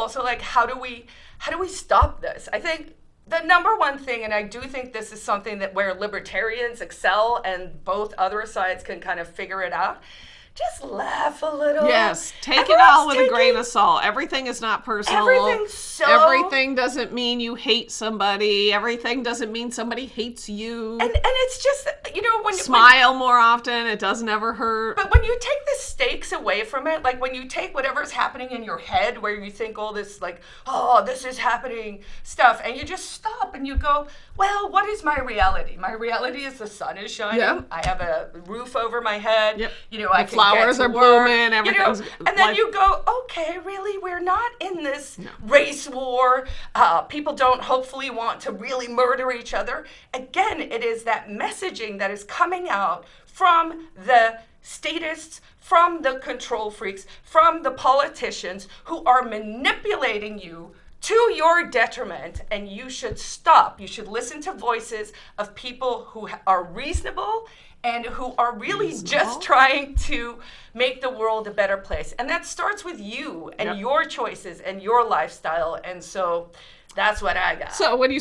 also like how do we how do we stop this? I think the number one thing, and I do think this is something that where libertarians excel and both other sides can kind of figure it out. Just laugh a little. Yes, take it all with a grain of salt. Everything is not personal. Everything's so- Everything doesn't mean you hate somebody. Everything doesn't mean somebody hates you. And and it's just know when Smile more often. It doesn't ever hurt. But when you take the stakes away from it, like when you take whatever's happening in your head, where you think all this, like, oh, this is happening stuff, and you just stop and you go, well, what is my reality? My reality is the sun is shining. Yep. I have a roof over my head. Yep. You know, I The can flowers are work, blooming, you know, and then life- you go, okay, really, we're not in this race war. Uh, people don't hopefully want to really murder each other. Again, it is that messaging that is coming out from the statists, from the control freaks, from the politicians who are manipulating you to your detriment, and you should stop. You should listen to voices of people who are reasonable and who are really Reasonable? just trying to make the world a better place. And that starts with you and Yep. your choices and your lifestyle. And so that's what I got. so when you